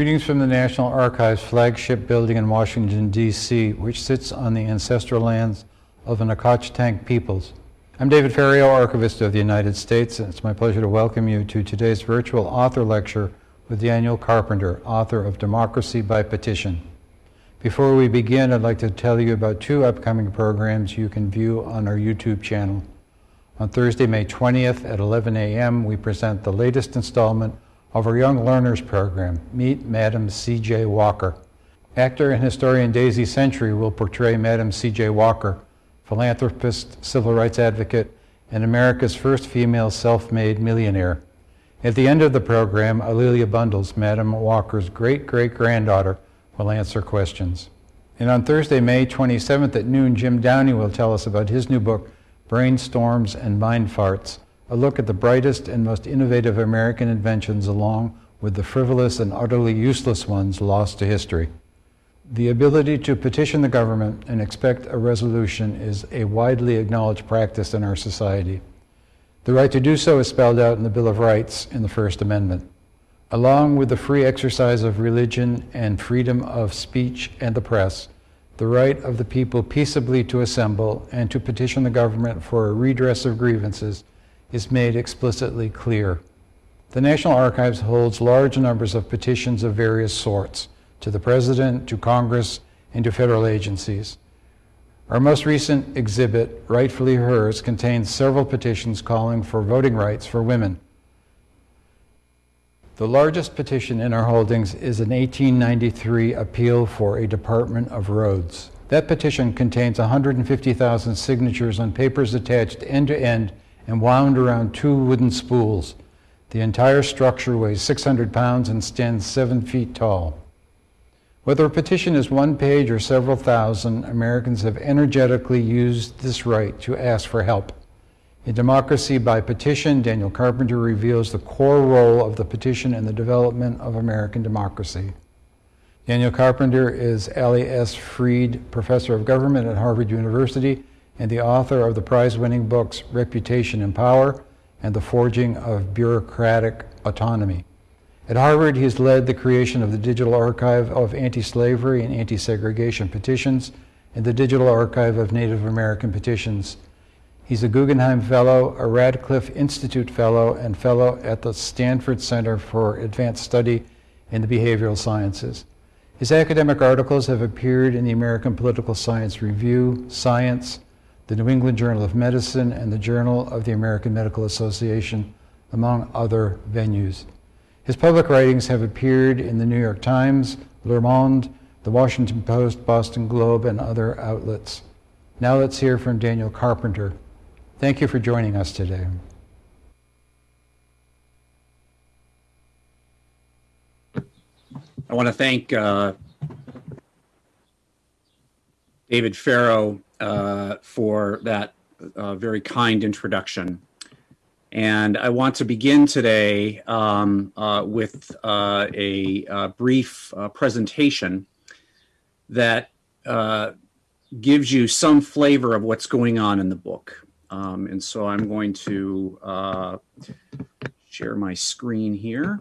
Greetings from the National Archives flagship building in Washington, D.C., which sits on the ancestral lands of the Nacotchtank peoples. I'm David Ferriero, Archivist of the United States, and it's my pleasure to welcome you to today's virtual author lecture with Daniel Carpenter, author of Democracy by Petition. Before we begin, I'd like to tell you about two upcoming programs you can view on our YouTube channel. On Thursday, May 20th at 11 a.m., we present the latest installment of our Young Learners program, Meet Madam C.J. Walker. Actor and historian Daisy Century will portray Madam C.J. Walker, philanthropist, civil rights advocate, and America's first female self-made millionaire. At the end of the program, A'Lelia Bundles, Madam Walker's great-great-granddaughter, will answer questions. And on Thursday, May 27th at noon, Jim Downey will tell us about his new book, Brainstorms and Mind Farts, a look at the brightest and most innovative American inventions along with the frivolous and utterly useless ones lost to history. The ability to petition the government and expect a resolution is a widely acknowledged practice in our society. The right to do so is spelled out in the Bill of Rights in the First Amendment. Along with the free exercise of religion and freedom of speech and the press, the right of the people peaceably to assemble and to petition the government for a redress of grievances is made explicitly clear. The National Archives holds large numbers of petitions of various sorts to the President, to Congress, and to federal agencies. Our most recent exhibit, Rightfully Hers, contains several petitions calling for voting rights for women. The largest petition in our holdings is an 1893 appeal for a Department of Roads. That petition contains 150,000 signatures on papers attached end to end and wound around two wooden spools. The entire structure weighs 600 pounds and stands seven feet tall. Whether a petition is one page or several thousand, Americans have energetically used this right to ask for help. In Democracy by Petition, Daniel Carpenter reveals the core role of the petition in the development of American democracy. Daniel Carpenter is Allie S. Freed Professor of Government at Harvard University and the author of the prize-winning books Reputation and Power and The Forging of Bureaucratic Autonomy. At Harvard, he has led the creation of the Digital Archive of Anti-Slavery and Anti-Segregation Petitions and the Digital Archive of Native American Petitions. He's a Guggenheim Fellow, a Radcliffe Institute Fellow, and Fellow at the Stanford Center for Advanced Study in the Behavioral Sciences. His academic articles have appeared in the American Political Science Review, Science, the New England Journal of Medicine, and the Journal of the American Medical Association, among other venues. His public writings have appeared in the New York Times, Le Monde, the Washington Post, Boston Globe, and other outlets. Now let's hear from Daniel Carpenter. Thank you for joining us today. I want to thank uh, David Ferriero uh, for that uh, very kind introduction. And I want to begin today um, uh, with uh, a, uh, brief uh, presentation that gives you some flavor of what's going on in the book. Um, and so I'm going to share my screen here.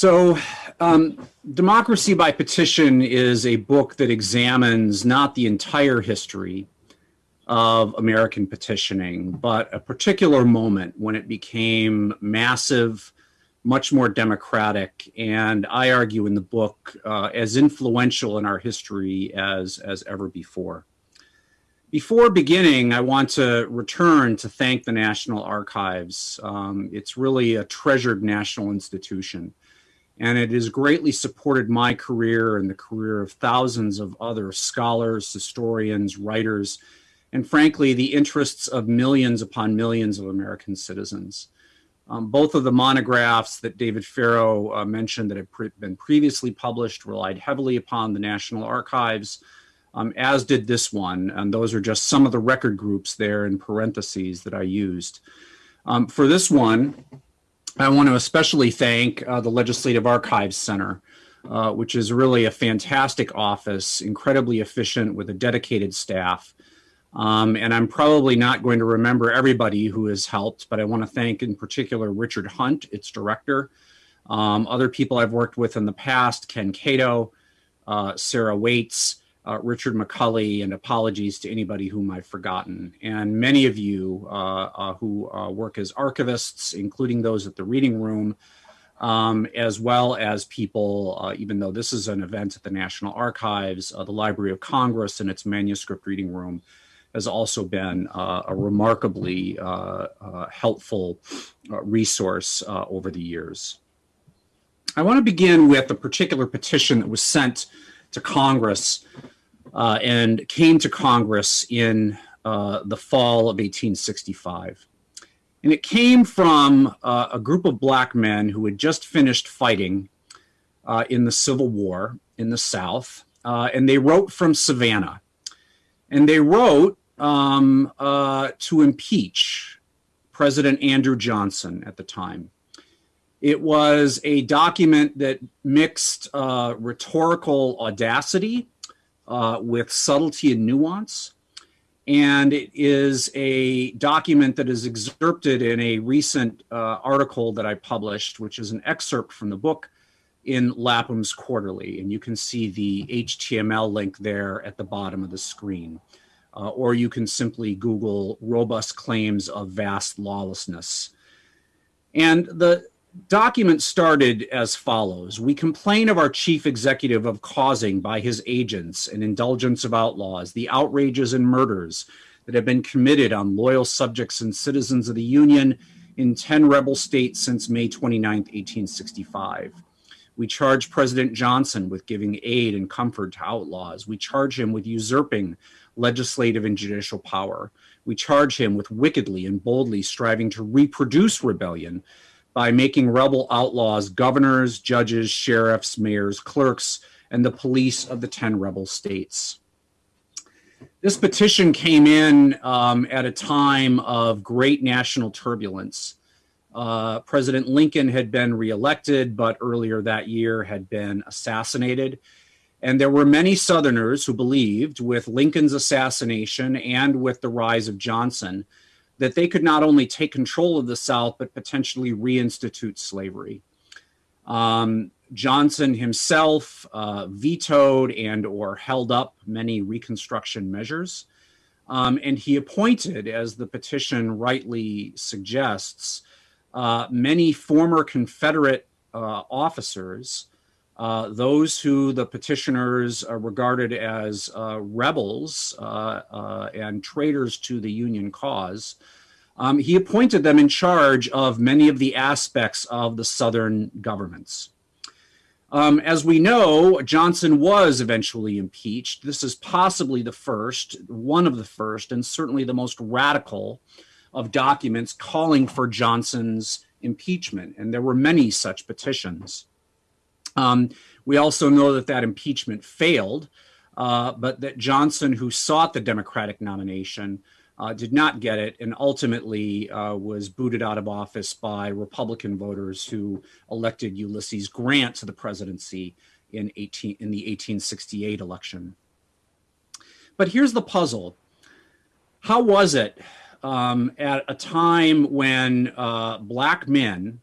So, um, Democracy by Petition is a book that examines not the entire history of American petitioning, but a particular moment when it became massive, much more democratic, and I argue in the book uh, as influential in our history as, as ever before. Before beginning, I want to return to thank the National Archives. Um, it's really a treasured national institution and it has greatly supported my career and the career of thousands of other scholars, historians, writers, and frankly, the interests of millions upon millions of American citizens. Um, both of the monographs that David Ferriero uh, mentioned that have pre been previously published relied heavily upon the National Archives, um, as did this one. And those are just some of the record groups there in parentheses that I used. Um, for this one, I want to especially thank uh, the Legislative Archives Center, uh, which is really a fantastic office, incredibly efficient with a dedicated staff. Um, and I'm probably not going to remember everybody who has helped, but I want to thank in particular Richard Hunt, its director, um, other people I've worked with in the past, Ken Cato, uh, Sarah Waits, uh, Richard McCulley, and apologies to anybody whom I've forgotten. And many of you uh, uh who uh, work as archivists, including those at the reading room, um, as well as people, uh, even though this is an event at the National Archives, the Library of Congress and its manuscript reading room has also been a remarkably helpful resource over the years. I want to begin with a particular petition that was sent to Congress uh, and came to Congress in uh, the fall of 1865. And it came from uh, a group of black men who had just finished fighting uh, in the Civil War in the South. Uh, and they wrote from Savannah. And they wrote um, uh, to impeach President Andrew Johnson at the time. It was a document that mixed rhetorical audacity uh, with subtlety and nuance. And it is a document that is excerpted in a recent uh, article that I published, which is an excerpt from the book in Lapham's Quarterly. And you can see the HTML link there at the bottom of the screen. Uh, or you can simply Google robust claims of vast lawlessness. And the document started as follows. We complain of our chief executive of causing by his agents an indulgence of outlaws, the outrages and murders that have been committed on loyal subjects and citizens of the Union in 10 rebel states since May 29, 1865. We charge President Johnson with giving aid and comfort to outlaws. We charge him with usurping legislative and judicial power. We charge him with wickedly and boldly striving to reproduce rebellion by making rebel outlaws governors, judges, sheriffs, mayors, clerks, and the police of the 10 rebel states. This petition came in um, at a time of great national turbulence. Uh, President Lincoln had been reelected, but earlier that year had been assassinated. And there were many Southerners who believed, with Lincoln's assassination and with the rise of Johnson, that they could not only take control of the South, but potentially reinstitute slavery. Um, Johnson himself uh, vetoed and or held up many Reconstruction measures. Um, and he appointed, as the petition rightly suggests, uh, many former Confederate uh, officers, uh, those who the petitioners regarded as uh, rebels uh, and traitors to the Union cause, um, he appointed them in charge of many of the aspects of the Southern governments. Um, as we know, Johnson was eventually impeached. This is possibly the first, one of the first, and certainly the most radical of documents calling for Johnson's impeachment. And there were many such petitions. Um, we also know that that impeachment failed, uh, but that Johnson, who sought the Democratic nomination, uh, did not get it and ultimately uh, was booted out of office by Republican voters who elected Ulysses Grant to the presidency in, 18, in the 1868 election. But here's the puzzle. How was it um, at a time when uh, black men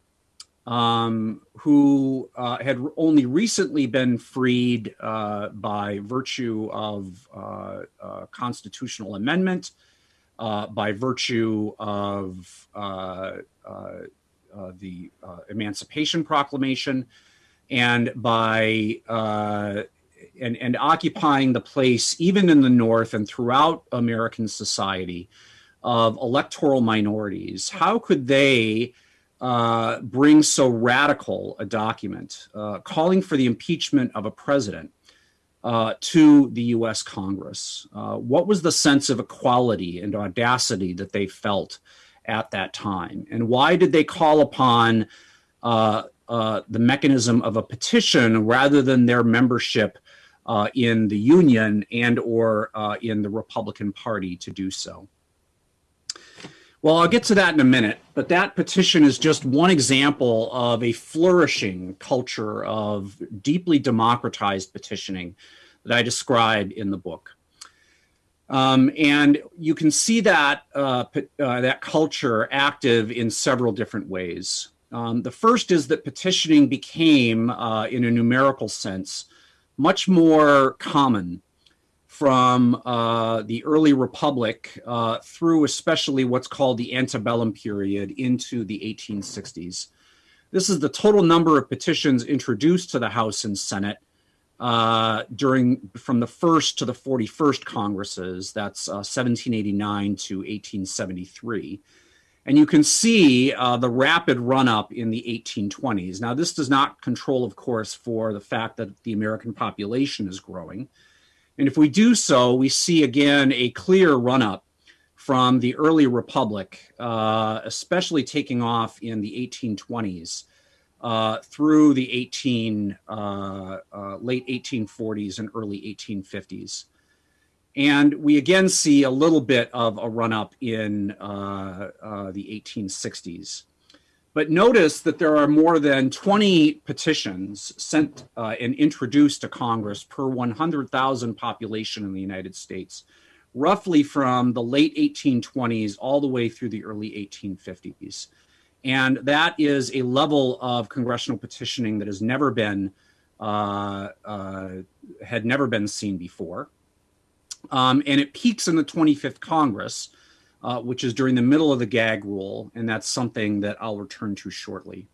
um, who uh, had only recently been freed uh, by virtue of uh, uh constitutional amendment, uh, by virtue of uh, the Emancipation Proclamation, and by and, and occupying the place, even in the North and throughout American society, of electoral minorities. How could they uh, bring so radical a document uh, calling for the impeachment of a president uh, to the US Congress? Uh, what was the sense of equality and audacity that they felt at that time? And why did they call upon uh, the mechanism of a petition rather than their membership in the Union and or in the Republican Party to do so? Well, I'll get to that in a minute, but that petition is just one example of a flourishing culture of deeply democratized petitioning that I describe in the book. Um, and you can see that uh, uh, that culture active in several different ways. Um, the first is that petitioning became, uh, in a numerical sense, much more common from uh, the early republic uh, through especially what's called the antebellum period into the 1860s. This is the total number of petitions introduced to the House and Senate uh, during from the first to the 41st Congresses. That's 1789 uh, to 1873. And you can see uh, the rapid run up in the 1820s. Now, this does not control, of course, for the fact that the American population is growing. And if we do so, we see again a clear run up from the early republic, uh, especially taking off in the 1820s uh, through the 18 uh, uh, late 1840s and early 1850s. And we again see a little bit of a run up in uh, uh, the 1860s. But notice that there are more than 20 petitions sent uh, and introduced to Congress per 100,000 population in the United States, roughly from the late 1820s all the way through the early 1850s. And that is a level of congressional petitioning that has never been, uh, uh, had never been seen before. Um, and it peaks in the 25th Congress, uh, which is during the middle of the gag rule, and that's something that I'll return to shortly.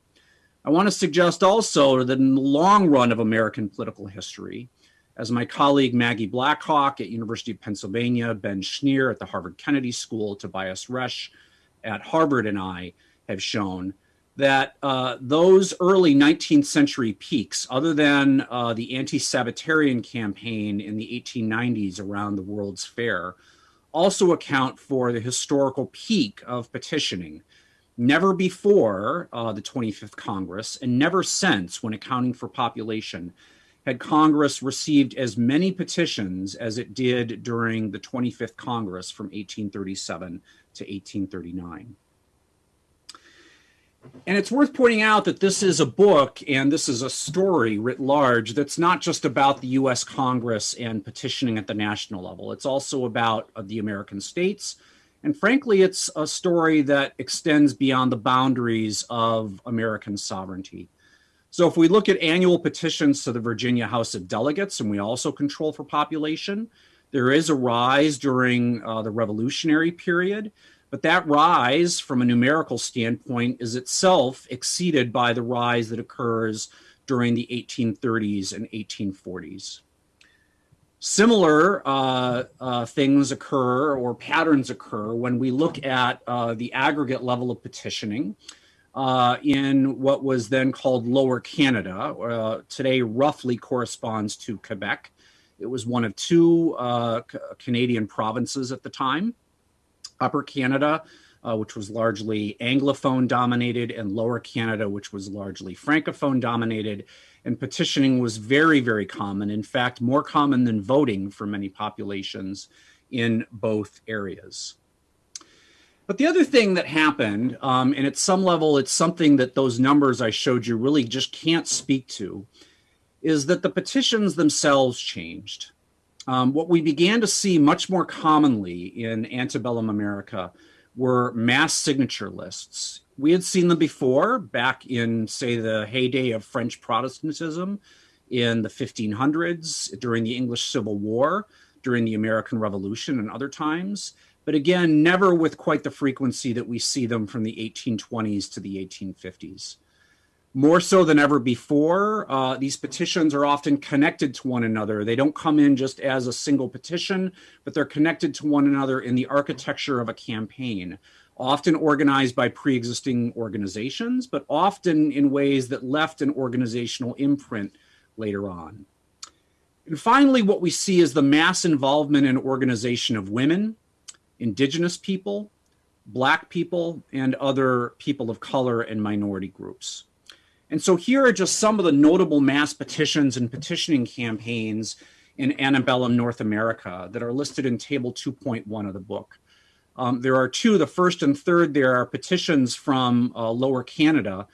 I want to suggest also that in the long run of American political history, as my colleague Maggie Blackhawk at University of Pennsylvania, Ben Schneer at the Harvard Kennedy School, Tobias Resch at Harvard, and I have shown that uh, those early 19th century peaks, other than uh, the anti-Sabbatarian campaign in the 1890s around the World's Fair, also account for the historical peak of petitioning. Never before uh, the 25th Congress, and never since, when accounting for population, had Congress received as many petitions as it did during the 25th Congress from 1837 to 1839. And it's worth pointing out that this is a book and this is a story writ large that's not just about the US Congress and petitioning at the national level. It's also about uh, the American states. And frankly, it's a story that extends beyond the boundaries of American sovereignty. So if we look at annual petitions to the Virginia House of Delegates, and we also control for population, there is a rise during uh, the Revolutionary period. But that rise from a numerical standpoint is itself exceeded by the rise that occurs during the 1830s and 1840s. Similar uh, uh, things occur or patterns occur when we look at uh, the aggregate level of petitioning uh, in what was then called Lower Canada. Uh, today roughly corresponds to Quebec. It was one of two uh, Canadian provinces at the time. Upper Canada, uh, which was largely Anglophone dominated, and Lower Canada, which was largely Francophone dominated. And petitioning was very, very common. In fact, more common than voting for many populations in both areas. But the other thing that happened, um, and at some level, it's something that those numbers I showed you really just can't speak to, is that the petitions themselves changed. Um, what we began to see much more commonly in antebellum America were mass signature lists. We had seen them before back in, say, the heyday of French Protestantism in the 1500s, during the English Civil War, during the American Revolution, and other times. But again, never with quite the frequency that we see them from the 1820s to the 1850s more so than ever before. Uh, these petitions are often connected to one another. They don't come in just as a single petition, but they're connected to one another in the architecture of a campaign, often organized by pre-existing organizations, but often in ways that left an organizational imprint later on. And finally, what we see is the mass involvement and organization of women, indigenous people, black people, and other people of color and minority groups. And so here are just some of the notable mass petitions and petitioning campaigns in antebellum North America that are listed in table 2.1 of the book. Um, there are two, the first and third, there are petitions from uh, Lower Canada,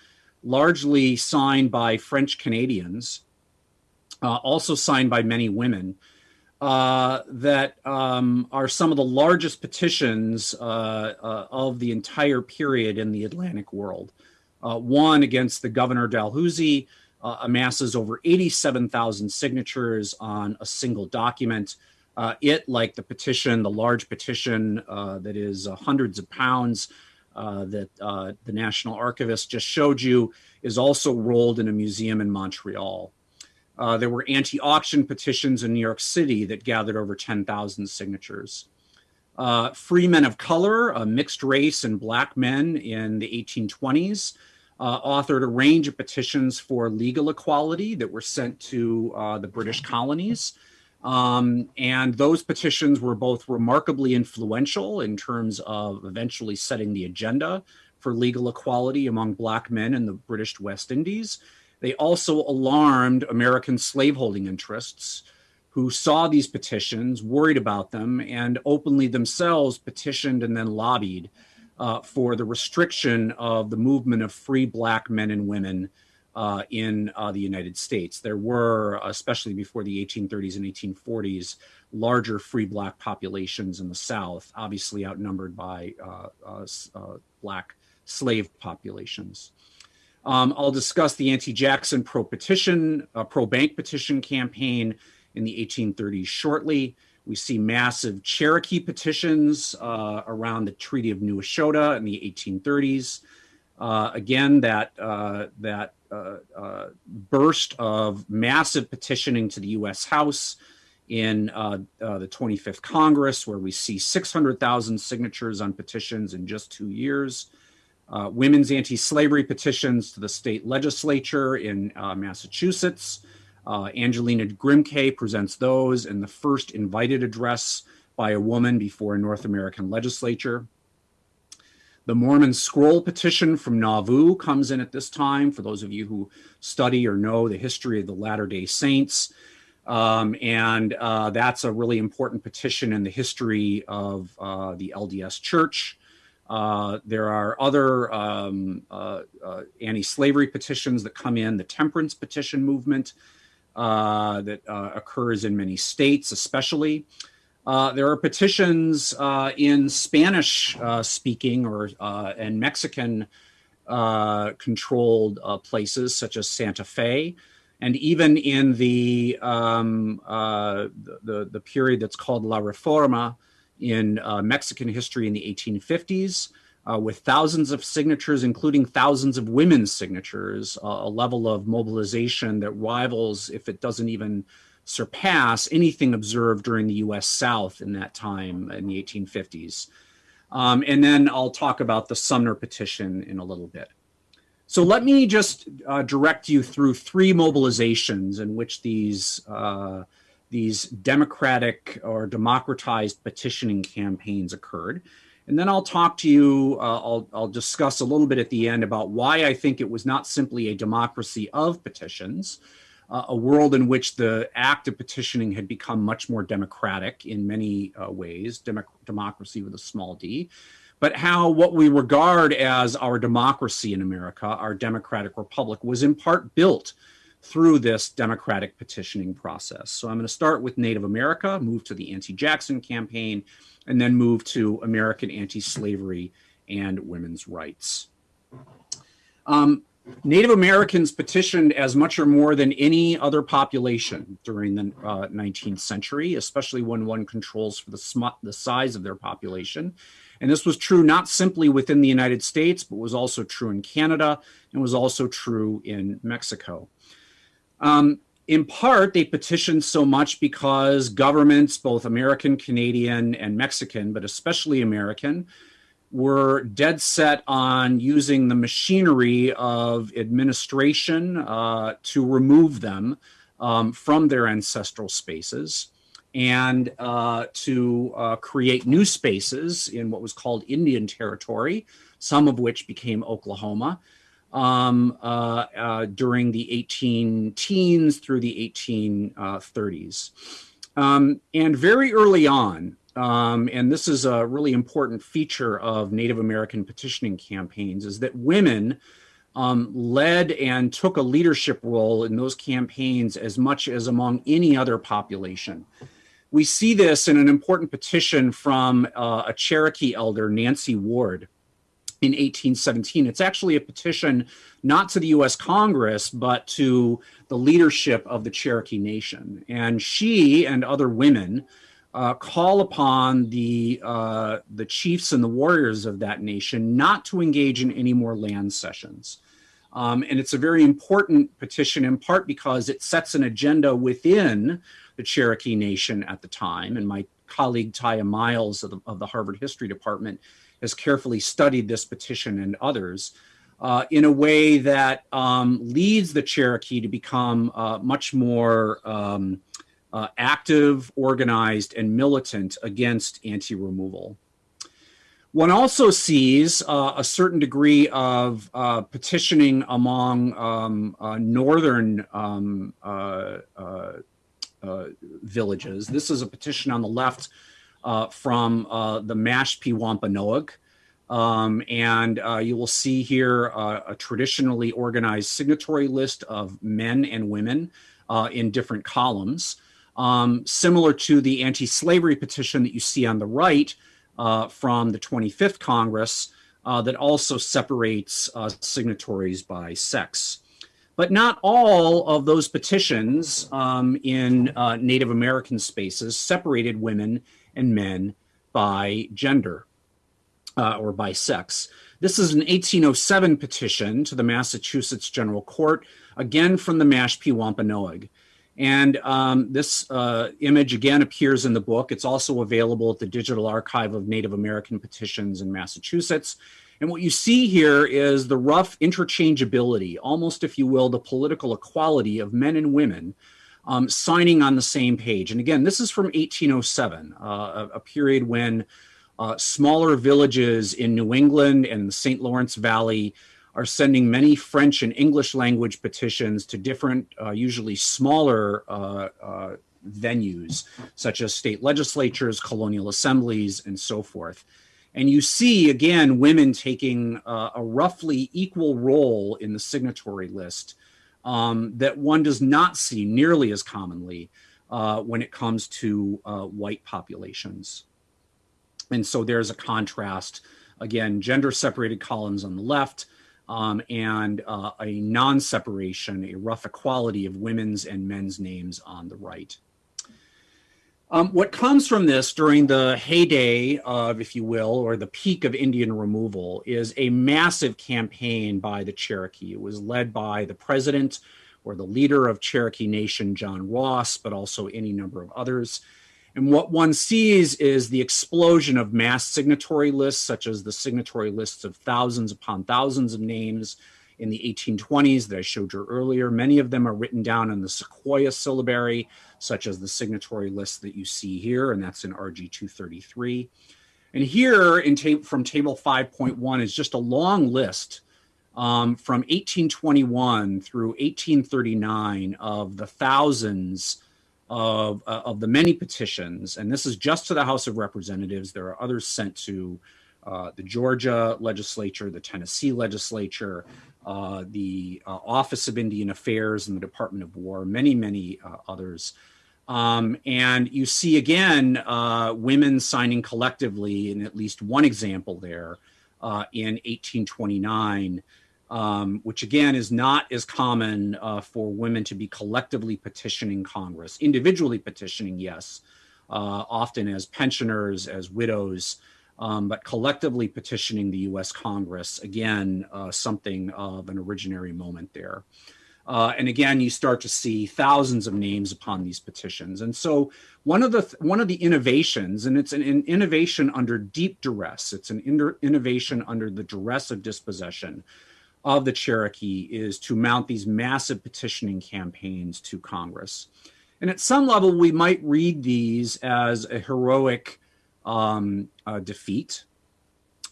largely signed by French Canadians, uh, also signed by many women. uh, that um, are some of the largest petitions uh, uh, of the entire period in the Atlantic world. Uh, one against the governor Dalhousie uh, amasses over 87,000 signatures on a single document. Uh, it, like the petition, the large petition that is hundreds of pounds that the National Archivist just showed you, is also rolled in a museum in Montreal. Uh, there were anti-auction petitions in New York City that gathered over 10,000 signatures. Uh, free men of color, a mixed race and black men in the 1820s, uh, authored a range of petitions for legal equality that were sent to uh, the British colonies. Um, and those petitions were both remarkably influential in terms of eventually setting the agenda for legal equality among black men in the British West Indies, they also alarmed American slaveholding interests who saw these petitions, worried about them, and openly themselves petitioned and then lobbied uh, for the restriction of the movement of free black men and women uh, in uh, the United States. There were, especially before the 1830s and 1840s, larger free black populations in the South, obviously outnumbered by uh, uh, uh, black slave populations. Um, I'll discuss the anti-Jackson pro-petition, uh, pro-bank petition campaign in the 1830s shortly. We see massive Cherokee petitions uh, around the Treaty of New Echota in the 1830s. Uh, again, that uh, that uh, uh, burst of massive petitioning to the U.S. House in the 25th Congress, where we see 600,000 signatures on petitions in just two years uh, women's anti-slavery petitions to the state legislature in uh, Massachusetts. Uh, Angelina Grimke presents those and the first invited address by a woman before a North American legislature. The Mormon Scroll petition from Nauvoo comes in at this time, for those of you who study or know the history of the Latter-day Saints. Um, and uh, that's a really important petition in the history of uh, the LDS Church. Uh, there are other um, uh, uh, anti-slavery petitions that come in, the temperance petition movement uh, that uh, occurs in many states, especially. there are petitions in Spanish-speaking or and Mexican-controlled places such as Santa Fe, and even in the um, the, the period that's called La Reforma, in uh, Mexican history in the 1850s, uh, with thousands of signatures, including thousands of women's signatures, uh, a level of mobilization that rivals, if it doesn't even surpass, anything observed during the US South in that time in the 1850s. Um, and then I'll talk about the Sumner petition in a little bit. So let me just uh, direct you through three mobilizations in which these uh, these democratic or democratized petitioning campaigns occurred. And then I'll talk to you, uh, I'll, I'll discuss a little bit at the end about why I think it was not simply a democracy of petitions, uh, a world in which the act of petitioning had become much more democratic in many uh, ways, Demo democracy with a small d, but how what we regard as our democracy in America, our democratic republic, was in part built through this democratic petitioning process. So I'm going to start with Native America, move to the anti-Jackson campaign, and then move to American anti-slavery and women's rights. Um, Native Americans petitioned as much or more than any other population during the uh, 19th century, especially when one controls for the, the size of their population. And this was true not simply within the United States, but was also true in Canada and was also true in Mexico. Um, in part, they petitioned so much because governments, both American, Canadian, and Mexican, but especially American, were dead set on using the machinery of administration uh, to remove them um, from their ancestral spaces and uh, to uh, create new spaces in what was called Indian territory, some of which became Oklahoma, um, uh, uh, during the 18 teens through the 1830s. Um, and very early on, um, and this is a really important feature of Native American petitioning campaigns, is that women um, led and took a leadership role in those campaigns as much as among any other population. We see this in an important petition from uh, a Cherokee elder, Nancy Ward, in 1817. It's actually a petition not to the US Congress, but to the leadership of the Cherokee Nation. And she and other women uh, call upon the, uh, the chiefs and the warriors of that nation not to engage in any more land cessions. Um, and it's a very important petition in part because it sets an agenda within the Cherokee Nation at the time. And my colleague Tiya Miles of the, of the Harvard History Department has carefully studied this petition and others uh, in a way that um, leads the Cherokee to become uh, much more um, uh, active, organized, and militant against anti-removal. One also sees uh, a certain degree of uh, petitioning among um, uh, northern um, villages. This is a petition on the left uh, from uh, the Mashpee Wampanoag. Um, and uh, you will see here uh, a traditionally organized signatory list of men and women uh, in different columns, um, similar to the anti-slavery petition that you see on the right uh, from the 25th Congress that also separates signatories by sex. But not all of those petitions um, in Native American spaces separated women and men by gender uh, or by sex. This is an 1807 petition to the Massachusetts General Court, again from the Mashpee Wampanoag. And um, this uh, image again appears in the book. It's also available at the Digital Archive of Native American Petitions in Massachusetts. And what you see here is the rough interchangeability, almost if you will, the political equality of men and women um, signing on the same page. And again, this is from 1807, uh, a, period when uh, smaller villages in New England and the St. Lawrence Valley are sending many French and English language petitions to different, uh, usually smaller uh, uh, venues, such as state legislatures, colonial assemblies, and so forth. And you see, again, women taking uh, a roughly equal role in the signatory list um, that one does not see nearly as commonly uh, when it comes to uh, white populations. And so there's a contrast, again, gender separated columns on the left um, and uh, a non-separation, a rough equality of women's and men's names on the right. Um, what comes from this during the heyday of, if you will, or the peak of Indian removal is a massive campaign by the Cherokee. It was led by the president or the leader of Cherokee Nation, John Ross, but also any number of others. And what one sees is the explosion of mass signatory lists, such as the signatory lists of thousands upon thousands of names in the 1820s that I showed you earlier. Many of them are written down in the Sequoyah syllabary, such as the signatory list that you see here, and that's in RG 233. And here in ta from table 5.1 is just a long list um, from 1821 through 1839 of the thousands of, uh, of the many petitions. And this is just to the House of Representatives. There are others sent to uh, the Georgia legislature, the Tennessee legislature, uh, the uh, Office of Indian Affairs and the Department of War, many, many uh, others. Um, and you see again uh, women signing collectively in at least one example there uh, in 1829, um, which again is not as common for women to be collectively petitioning Congress, individually petitioning, yes, often as pensioners, as widows, um, but collectively petitioning the US Congress, again, uh, something of an originary moment there. Uh, and again, you start to see thousands of names upon these petitions. And so one of the one of the innovations, and it's an, an innovation under deep duress, it's an innovation under the duress of dispossession of the Cherokee is to mount these massive petitioning campaigns to Congress. And at some level, we might read these as a heroic um, uh, defeat.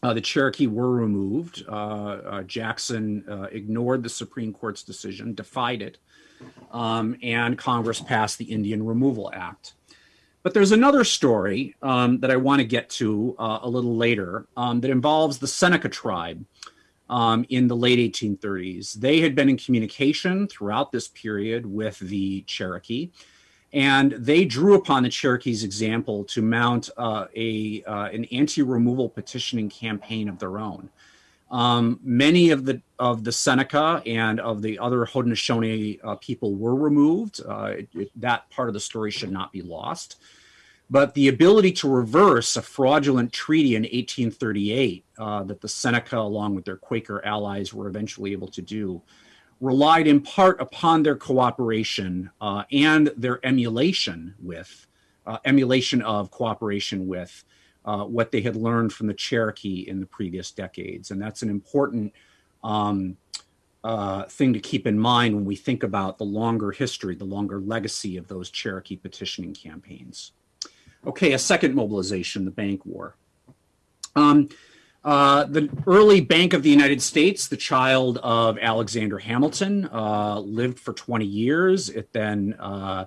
Uh, the Cherokee were removed. Uh, uh Jackson uh, ignored the Supreme Court's decision, defied it, um, and Congress passed the Indian Removal Act. But there's another story um, that I want to get to a little later um, that involves the Seneca tribe um, in the late 1830s. They had been in communication throughout this period with the Cherokee And they drew upon the Cherokees' example to mount uh, a, uh, an anti removal petitioning campaign of their own. Um, many of the of the Seneca and of the other Haudenosaunee uh, people were removed. Uh, it, it, that part of the story should not be lost. But the ability to reverse a fraudulent treaty in 1838 uh, that the Seneca, along with their Quaker allies, were eventually able to do, relied in part upon their cooperation uh, and their emulation with, uh, emulation of cooperation with uh, what they had learned from the Cherokee in the previous decades. And that's an important um, uh, thing to keep in mind when we think about the longer history, the longer legacy of those Cherokee petitioning campaigns. Okay, a second mobilization, the Bank War. Um, uh, the early Bank of the United States, the child of Alexander Hamilton, uh, lived for 20 years. It then uh,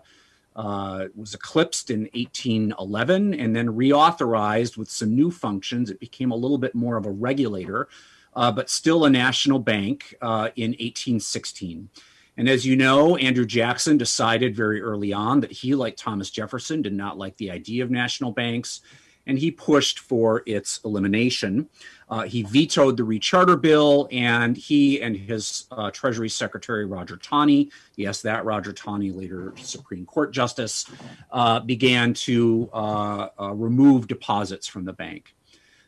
uh, was eclipsed in 1811 and then reauthorized with some new functions. It became a little bit more of a regulator, uh, but still a national bank uh, in 1816. And as you know, Andrew Jackson decided very early on that he, like Thomas Jefferson, did not like the idea of national banks, and he pushed for its elimination. Uh, he vetoed the recharter bill, and he and his uh, Treasury Secretary Roger Taney, yes, that Roger Taney, later Supreme Court Justice, uh, began to uh, uh, remove deposits from the bank.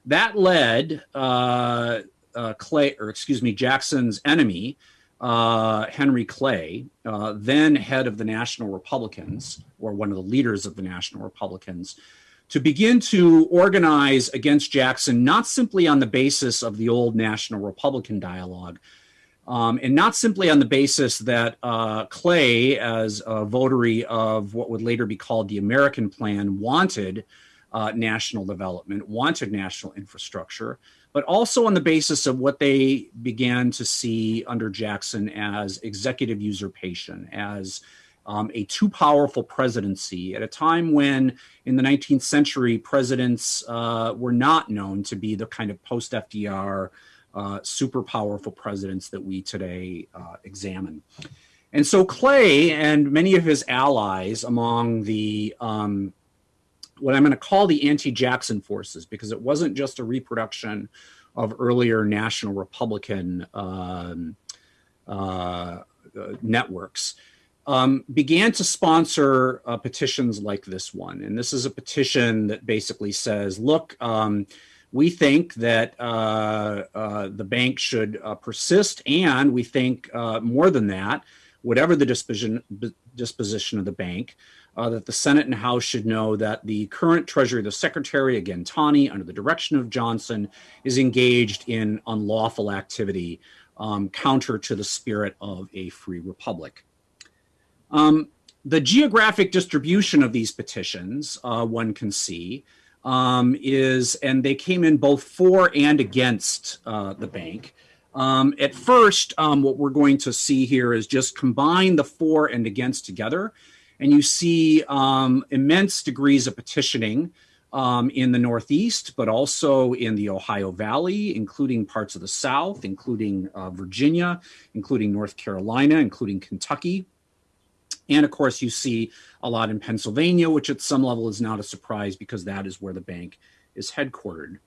That led uh, Clay, or excuse me, Jackson's enemy, Henry Clay, then head of the National Republicans, or one of the leaders of the National Republicans, to begin to organize against Jackson, not simply on the basis of the old National Republican dialogue, um, and not simply on the basis that uh, Clay, as a votary of what would later be called the American Plan, wanted uh, national development, wanted national infrastructure, but also on the basis of what they began to see under Jackson as executive usurpation, as um, a too powerful presidency at a time when, in the 19th century, presidents uh, were not known to be the kind of post FDR uh, super powerful presidents that we today uh, examine. And so Clay and many of his allies among the um, what I'm going to call the anti-Jackson forces, because it wasn't just a reproduction of earlier national Republican um, uh, uh, networks, um, began to sponsor uh, petitions like this one. And this is a petition that basically says, look, um, we think that uh, uh, the bank should uh, persist, and we think more than that, whatever the disposition, disposition of the bank, uh, that the Senate and House should know that the current Treasury, the Secretary, again, Taney, under the direction of Johnson, is engaged in unlawful activity um, counter to the spirit of a free republic. Um, the geographic distribution of these petitions, uh, one can see, um, is, and they came in both for and against uh, the bank. Um, at first, um, what we're going to see here is just combine the for and against together and you see um, immense degrees of petitioning um, in the Northeast, but also in the Ohio Valley, including parts of the South, including uh, Virginia, including North Carolina, including Kentucky. And of course, you see a lot in Pennsylvania, which at some level is not a surprise because that is where the bank is headquartered.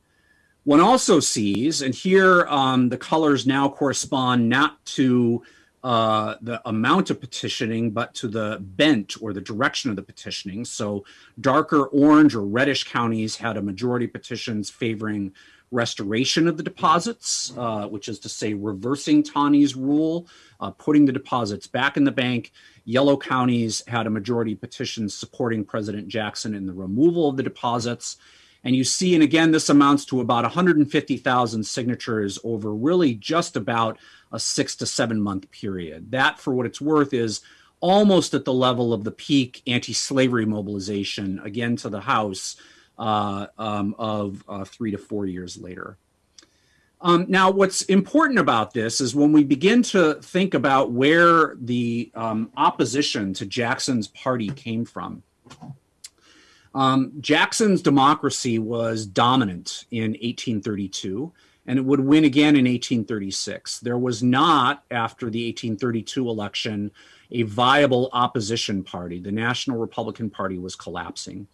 One also sees, and here um, the colors now correspond not to uh, the amount of petitioning, but to the bent or the direction of the petitioning. So darker orange or reddish counties had a majority petitions favoring restoration of the deposits, uh, which is to say reversing Taney's rule, uh, putting the deposits back in the bank. Yellow counties had a majority petition supporting President Jackson in the removal of the deposits. And you see, and again, this amounts to about 150,000 signatures over really just about a six to seven month period. That, for what it's worth, is almost at the level of the peak anti-slavery mobilization, again to the House, uh, um, of uh, three to four years later. Um, now, what's important about this is when we begin to think about where the um, opposition to Jackson's party came from. Um, Jackson's democracy was dominant in 1832 and it would win again in 1836. There was not, after the 1832 election, a viable opposition party. The National Republican Party was collapsing.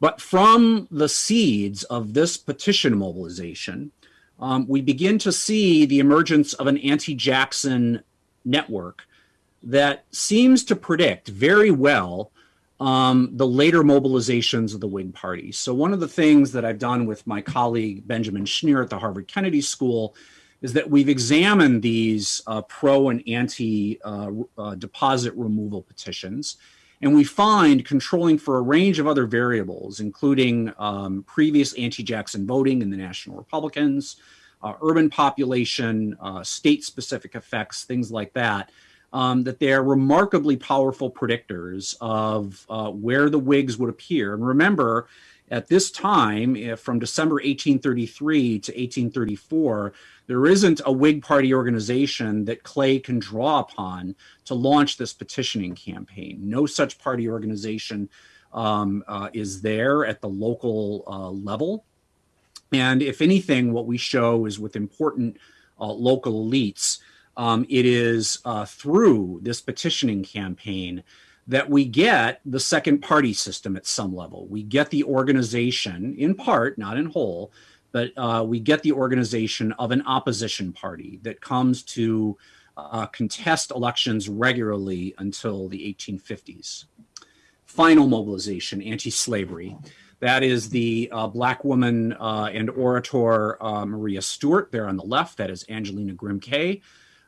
But from the seeds of this petition mobilization, um, we begin to see the emergence of an anti Jackson network that seems to predict very well um, the later mobilizations of the Whig Party. So, one of the things that I've done with my colleague Benjamin Schneer at the Harvard Kennedy School is that we've examined these uh, pro and anti uh, uh, deposit removal petitions. And we find controlling for a range of other variables, including um, previous anti Jackson voting in the National Republicans, uh, urban population, uh, state specific effects, things like that um, that they're remarkably powerful predictors of uh, where the Whigs would appear. And remember, at this time, from December 1833 to 1834, there isn't a Whig Party organization that Clay can draw upon to launch this petitioning campaign. No such party organization um, uh, is there at the local uh, level. And if anything, what we show is with important uh, local elites um, it is uh, through this petitioning campaign that we get the second party system at some level. We get the organization, in part, not in whole, but uh, we get the organization of an opposition party that comes to uh, contest elections regularly until the 1850s. Final mobilization, anti slavery. That is the uh, Black woman uh, and orator uh, Maria Stewart there on the left. That is Angelina Grimke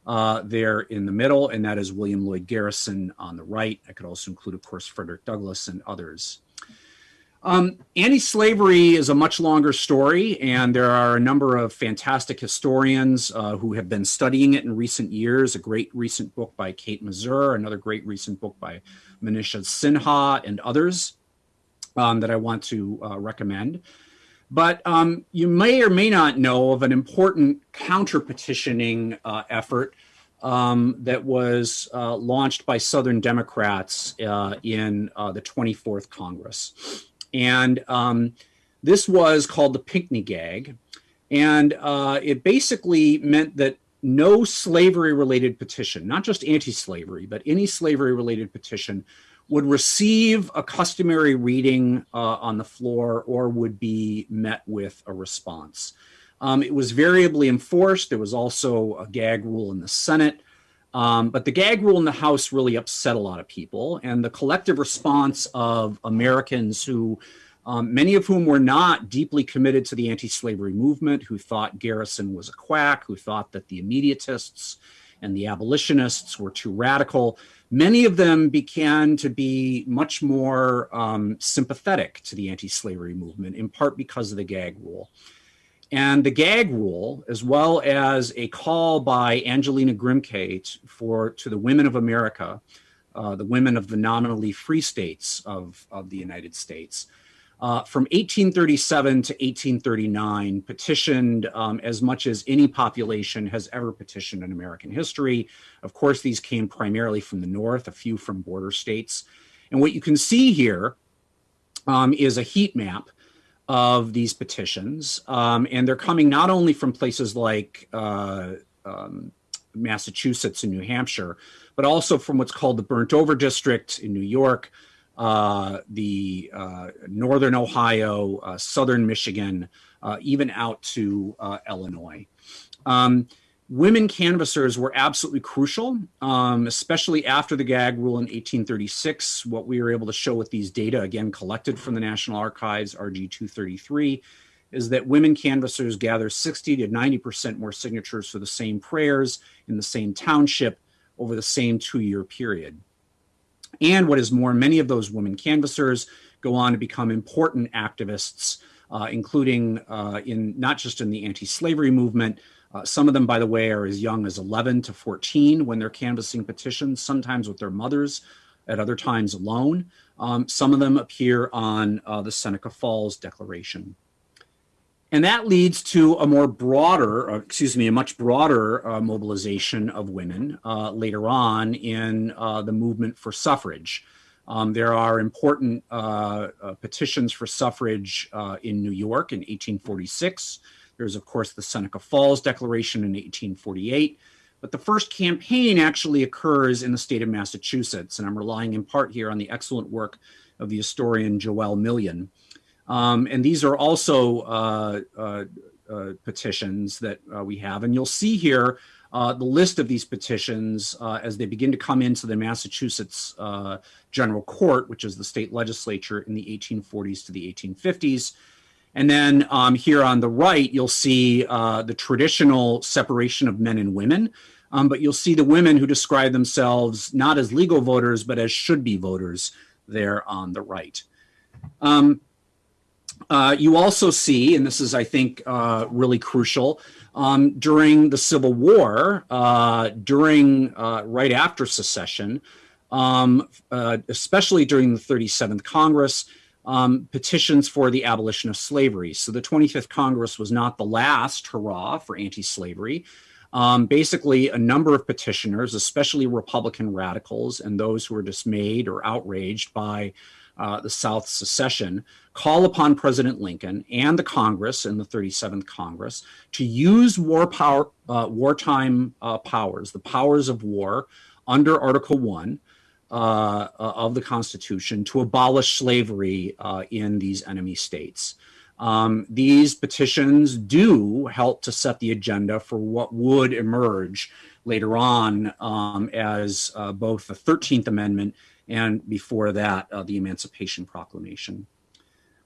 uh, there in the middle, and that is William Lloyd Garrison on the right. I could also include, of course, Frederick Douglass and others. Um, anti-slavery is a much longer story, and there are a number of fantastic historians uh, who have been studying it in recent years. A great recent book by Kate Masur, another great recent book by Manisha Sinha, and others um, that I want to uh, recommend. But um, you may or may not know of an important counter petitioning uh, effort um, that was uh, launched by Southern Democrats uh, in uh, the 24th Congress. And um, this was called the Pinckney Gag. And uh, it basically meant that no slavery related petition, not just anti slavery, but any slavery related petition would receive a customary reading uh, on the floor or would be met with a response. Um, it was variably enforced. There was also a gag rule in the Senate. Um, but the gag rule in the House really upset a lot of people. And the collective response of Americans who, um, many of whom were not deeply committed to the anti slavery movement, who thought Garrison was a quack, who thought that the immediatists and the abolitionists were too radical, many of them began to be much more um, sympathetic to the anti slavery movement, in part because of the gag rule. And the gag rule, as well as a call by Angelina Grimke for to the women of America, uh, the women of the nominally free states of, of the United States, uh, from 1837 to 1839 petitioned um, as much as any population has ever petitioned in American history. Of course, these came primarily from the North, a few from border states. And what you can see here um, is a heat map of these petitions. Um, and they're coming not only from places like uh, um, Massachusetts and New Hampshire, but also from what's called the Burnt Over District in New York, uh, the uh, northern Ohio, uh, southern Michigan, uh, even out to uh, Illinois. Um, women canvassers were absolutely crucial, um, especially after the gag rule in 1836. What we were able to show with these data, again collected from the National Archives, RG 233, is that women canvassers gather 60 to 90% more signatures for the same prayers in the same township over the same two year period. And what is more, many of those women canvassers go on to become important activists, uh, including uh, in not just in the anti-slavery movement. Uh, some of them, by the way, are as young as 11 to 14 when they're canvassing petitions, sometimes with their mothers, at other times alone. Um, some of them appear on uh, the Seneca Falls Declaration. And that leads to a more broader, uh, excuse me, a much broader uh, mobilization of women uh, later on in uh, the movement for suffrage. Um, there are important uh, uh, petitions for suffrage in New York in 1846. There's, of course, the Seneca Falls Declaration in 1848. But the first campaign actually occurs in the state of Massachusetts, and I'm relying in part here on the excellent work of the historian Joelle Million. Um, and these are also uh, uh, uh, petitions that uh, we have. And you'll see here uh, the list of these petitions uh, as they begin to come into the Massachusetts General Court, which is the state legislature in the 1840s to the 1850s. And then um, here on the right, you'll see the traditional separation of men and women. Um, but you'll see the women who describe themselves not as legal voters, but as should be voters there on the right. Um, uh, you also see, and this is, I think, uh, really crucial, um, during the Civil War, uh, during uh, right after secession, um, uh, especially during the 37th Congress, um, petitions for the abolition of slavery. So the 25th Congress was not the last hurrah for anti-slavery. Um, basically, a number of petitioners, especially Republican radicals and those who were dismayed or outraged by the South secession, call upon President Lincoln and the Congress in the 37th Congress to use war power, uh, wartime uh, powers, the powers of war under Article 1 uh, uh, of the Constitution to abolish slavery uh, in these enemy states. Um, these petitions do help to set the agenda for what would emerge later on um, as uh, both the 13th Amendment and before that, the Emancipation Proclamation.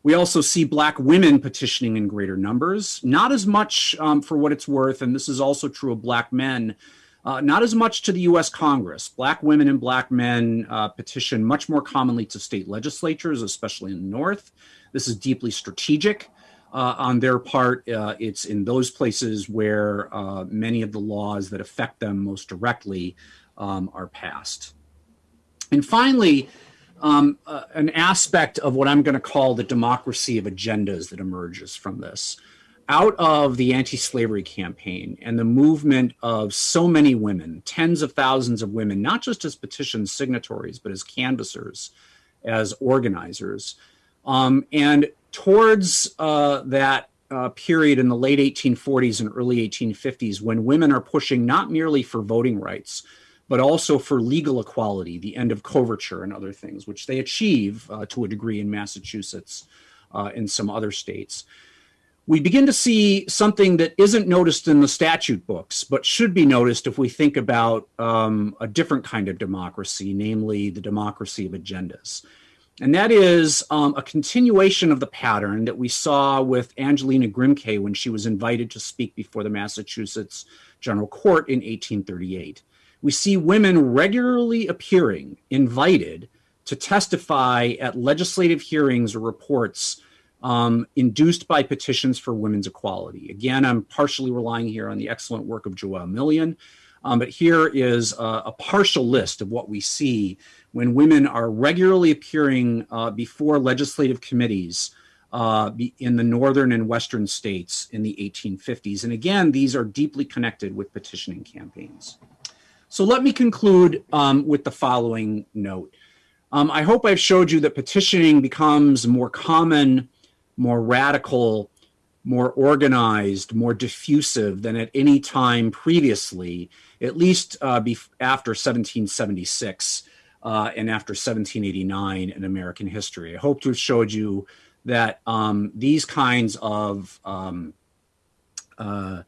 We also see Black women petitioning in greater numbers, not as much um, for what it's worth, and this is also true of Black men, uh, not as much to the US Congress. Black women and Black men uh, petition much more commonly to state legislatures, especially in the North. This is deeply strategic. Uh, on their part, uh, it's in those places where uh, many of the laws that affect them most directly um, are passed. And finally, um, uh, an aspect of what I'm going to call the democracy of agendas that emerges from this. Out of the anti slavery campaign and the movement of so many women, tens of thousands of women, not just as petition signatories, but as canvassers, as organizers. Um, and towards uh, that uh, period in the late 1840s and early 1850s, when women are pushing not merely for voting rights, but also for legal equality, the end of coverture and other things, which they achieve uh, to a degree in Massachusetts uh, and some other states. We begin to see something that isn't noticed in the statute books, but should be noticed if we think about um, a different kind of democracy, namely the democracy of agendas. And that is um, a continuation of the pattern that we saw with Angelina Grimke when she was invited to speak before the Massachusetts General Court in 1838 we see women regularly appearing, invited to testify at legislative hearings or reports um, induced by petitions for women's equality. Again, I'm partially relying here on the excellent work of Joelle Million, um, but here is a, a, partial list of what we see when women are regularly appearing uh, before legislative committees uh, in the northern and western states in the 1850s. And again, these are deeply connected with petitioning campaigns. So let me conclude um, with the following note. Um, I hope I've showed you that petitioning becomes more common, more radical, more organized, more diffusive than at any time previously, at least uh, after 1776 uh, and after 1789 in American history. I hope to have showed you that um, these kinds of um, uh,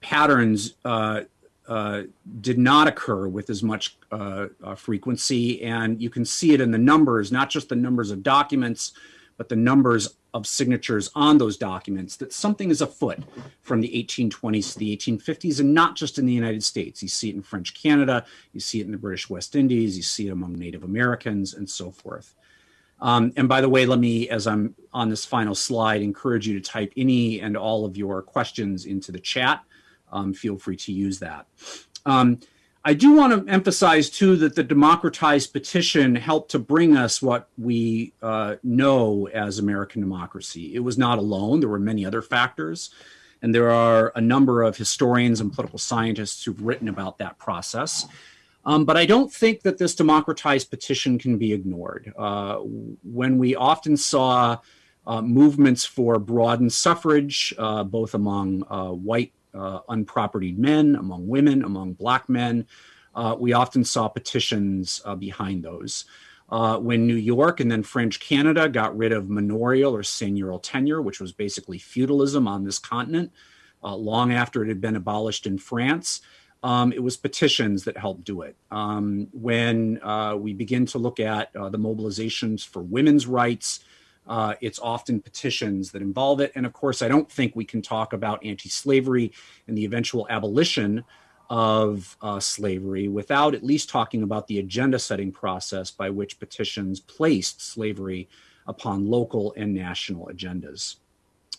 patterns uh, uh, did not occur with as much uh, uh, frequency. And you can see it in the numbers, not just the numbers of documents, but the numbers of signatures on those documents, that something is afoot from the 1820s to the 1850s, and not just in the United States. You see it in French Canada, you see it in the British West Indies, you see it among Native Americans, and so forth. Um, and by the way, let me, as I'm on this final slide, encourage you to type any and all of your questions into the chat um, feel free to use that. Um, I do want to emphasize too that the democratized petition helped to bring us what we uh, know as American democracy. It was not alone. There were many other factors. And there are a number of historians and political scientists who've written about that process. Um, but I don't think that this democratized petition can be ignored. Uh, when we often saw uh, movements for broadened suffrage, uh, both among uh, white uh, unpropertied men, among women, among black men. Uh, we often saw petitions uh, behind those. Uh, when New York and then French Canada got rid of manorial or seigneurial tenure, which was basically feudalism on this continent, uh, long after it had been abolished in France, um, it was petitions that helped do it. Um, when uh, we begin to look at the mobilizations for women's rights, uh, it's often petitions that involve it. And of course, I don't think we can talk about anti slavery and the eventual abolition of uh, slavery without at least talking about the agenda setting process by which petitions placed slavery upon local and national agendas.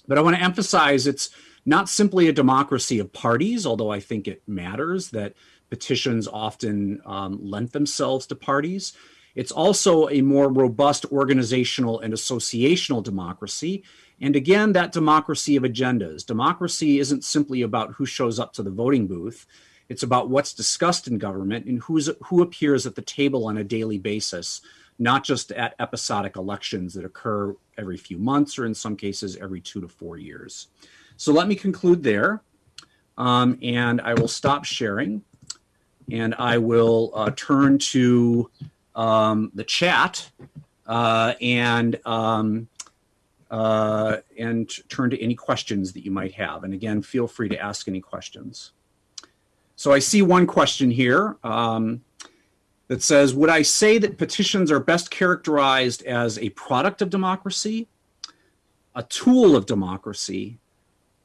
But I want to emphasize it's not simply a democracy of parties, although I think it matters that petitions often um, lend themselves to parties. It's also a more robust organizational and associational democracy. And again, that democracy of agendas. Democracy isn't simply about who shows up to the voting booth. It's about what's discussed in government and who's, who appears at the table on a daily basis, not just at episodic elections that occur every few months or in some cases every two to four years. So let me conclude there. Um, and I will stop sharing and I will uh, turn to um, the chat uh, and um, uh, and turn to any questions that you might have. And again, feel free to ask any questions. So I see one question here um, that says, would I say that petitions are best characterized as a product of democracy, a tool of democracy,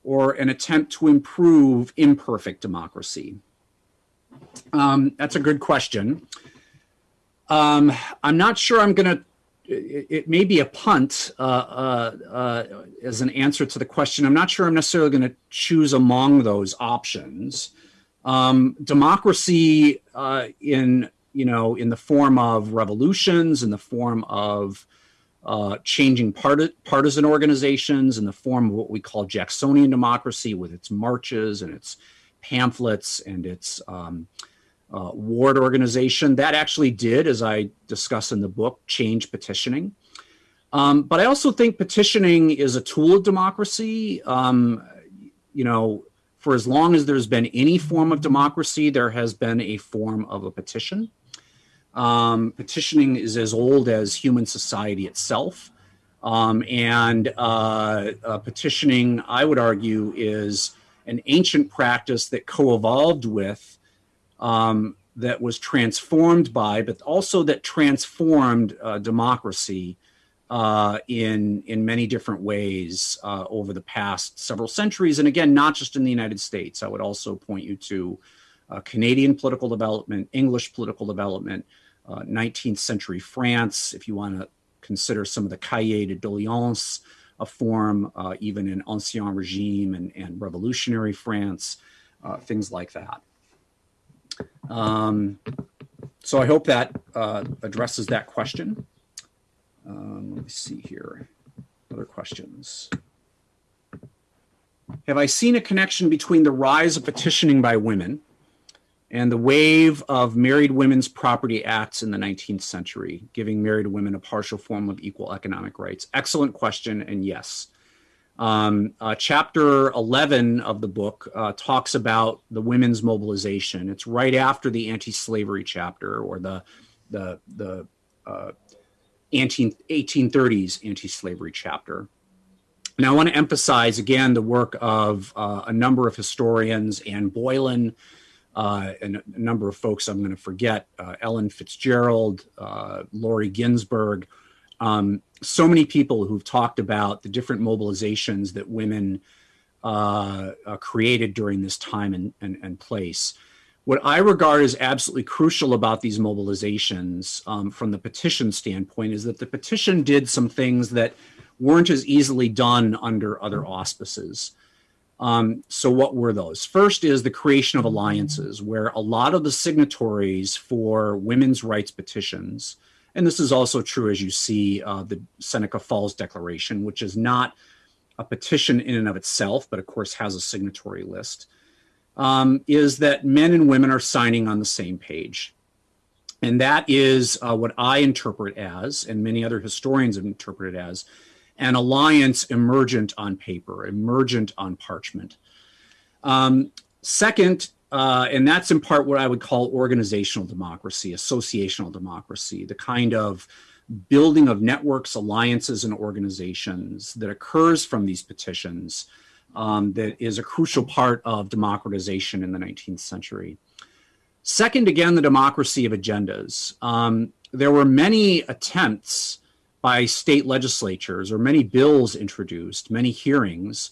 or an attempt to improve imperfect democracy? Um, that's a good question. Um, I'm not sure I'm going to, it, may be a punt uh, uh, uh, as an answer to the question. I'm not sure I'm necessarily going to choose among those options. Um, democracy uh, in, you know, in the form of revolutions, in the form of uh, changing part partisan organizations in the form of what we call Jacksonian democracy with its marches and its pamphlets and its um, uh, ward organization. That actually did, as I discuss in the book, change petitioning. Um, but I also think petitioning is a tool of democracy. Um, you know, for as long as there's been any form of democracy, there has been a form of a petition. Um, petitioning is as old as human society itself. Um, and uh, uh, petitioning, I would argue, is an ancient practice that co-evolved with, um, that was transformed by, but also that transformed uh, democracy uh, in in many different ways uh, over the past several centuries. And again, not just in the United States. I would also point you to uh, Canadian political development, English political development, 19th uh, century France, if you want to consider some of the cahiers de doléances a form, uh, even in Ancien Regime and, and revolutionary France, things like that. Um, so I hope that uh, addresses that question. Um, let me see here. Other questions. Have I seen a connection between the rise of petitioning by women and the wave of married women's property acts in the 19th century, giving married women a partial form of equal economic rights? Excellent question, and yes. Um, uh, chapter 11 of the book uh, talks about the women's mobilization. It's right after the anti-slavery chapter or the the the uh, anti 1830s anti-slavery chapter. Now, I want to emphasize again the work of uh, a number of historians, Anne Boylan, uh, and a number of folks I'm going to forget, uh, Ellen Fitzgerald, Lori Ginzberg, um, so many people who've talked about the different mobilizations that women uh, uh, created during this time and, and, and, place. What I regard as absolutely crucial about these mobilizations um, from the petition standpoint is that the petition did some things that weren't as easily done under other auspices. Um, so what were those? First is the creation of alliances, where a lot of the signatories for women's rights petitions, and this is also true as you see uh, the Seneca Falls Declaration, which is not a petition in and of itself, but of course has a signatory list, um, is that men and women are signing on the same page. And that is uh, what I interpret as, and many other historians have interpreted as, an alliance emergent on paper, emergent on parchment. Um, second, uh, and that's in part what I would call organizational democracy, associational democracy, the kind of building of networks, alliances, and organizations that occurs from these petitions um, that is a crucial part of democratization in the 19th century. Second, again, the democracy of agendas. Um, there were many attempts by state legislatures or many bills introduced, many hearings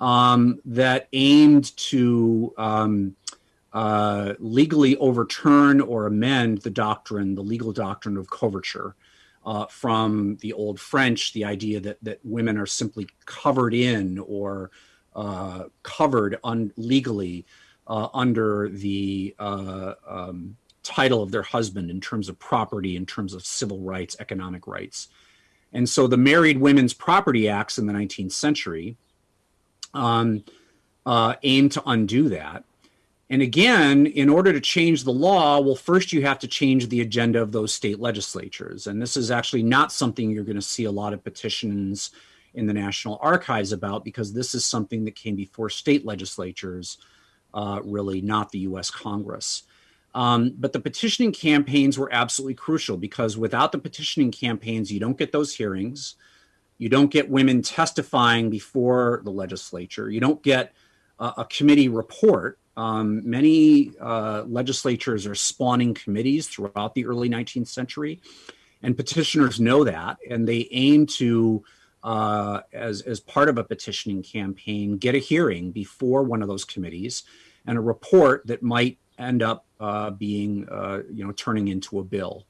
um, that aimed to um, uh, legally overturn or amend the doctrine, the legal doctrine of coverture. Uh, from the old French, the idea that, that women are simply covered in or uh, covered un- legally uh, under the uh, um, title of their husband in terms of property, in terms of civil rights, economic rights. And so the Married Women's Property Acts in the 19th century um, uh, aimed to undo that. And again, in order to change the law, well, first you have to change the agenda of those state legislatures. And this is actually not something you're going to see a lot of petitions in the National Archives about because this is something that came before state legislatures uh, really not the US Congress. Um, but the petitioning campaigns were absolutely crucial because without the petitioning campaigns, you don't get those hearings. You don't get women testifying before the legislature. You don't get a committee report. Um, many uh, legislatures are spawning committees throughout the early 19th century, and petitioners know that, and they aim to, uh, as, as part of a petitioning campaign, get a hearing before one of those committees and a report that might end up uh, being, uh, you know, turning into a bill.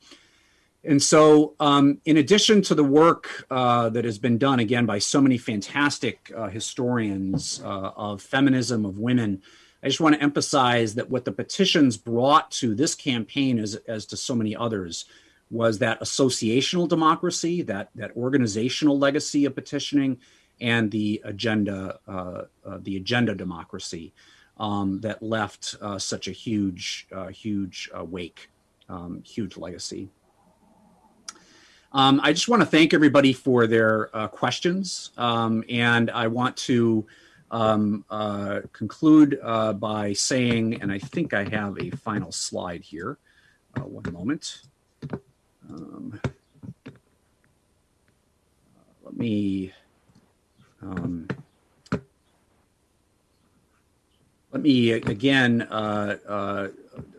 And so, um, in addition to the work uh, that has been done again by so many fantastic uh, historians uh, of feminism, of women, I just want to emphasize that what the petitions brought to this campaign, as, as to so many others, was that associational democracy, that, that organizational legacy of petitioning, and the agenda, uh, the agenda democracy um, that left uh, such a huge, uh, huge uh, wake, um, huge legacy. Um, I just want to thank everybody for their uh, questions, um, and I want to um, uh, conclude uh, by saying, and I think I have a final slide here. one moment. Um, let me. Um, let me again uh, uh,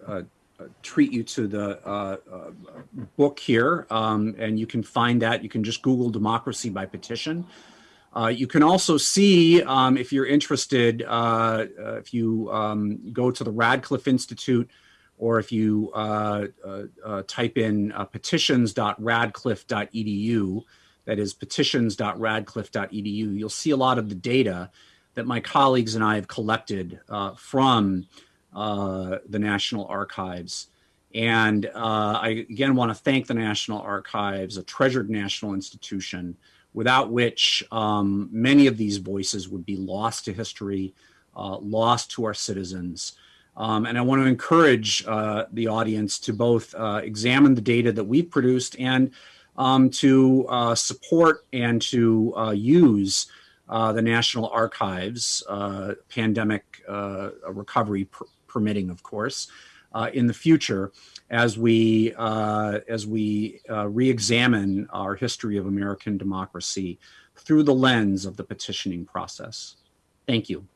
uh, treat you to the uh, uh, book here, um, and you can find that. You can just Google democracy by petition. Uh, you can also see, um, if you're interested, if you um, go to the Radcliffe Institute, or if you type in petitions.radcliffe.edu, that is petitions.radcliffe.edu, you'll see a lot of the data that my colleagues and I have collected uh, from uh, the National Archives. And uh, I again want to thank the National Archives, a treasured national institution, without which um, many of these voices would be lost to history, uh, lost to our citizens. Um, and I want to encourage uh, the audience to both uh, examine the data that we've produced and um, to support and to use uh, the National Archives, uh, pandemic uh, recovery per permitting, of course, uh, in the future as we uh, as we re-examine our history of American democracy through the lens of the petitioning process. Thank you.